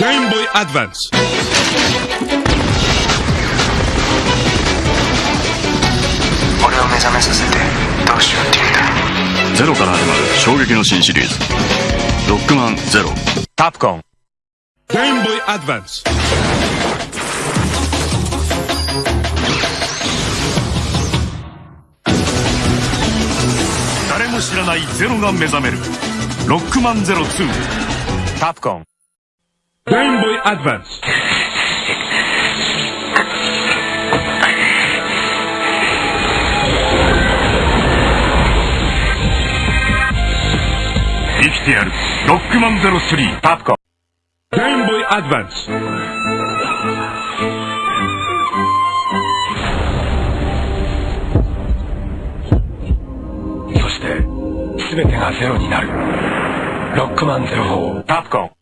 Game Boy Advance. 俺を目覚めさせてどうしようって言うんだゼロから始まる衝撃の新シリーズ「ロックマンゼロタプコン Game Boy Advance. 誰も知らないゼロが目覚める「ロックマンゼロ2」タプコン Game Boy Advance. 生きてやる「ロックマンゼロ3」タプコン Game Boy Advance. そして全てがゼロになるロックマンゼロ4タプコン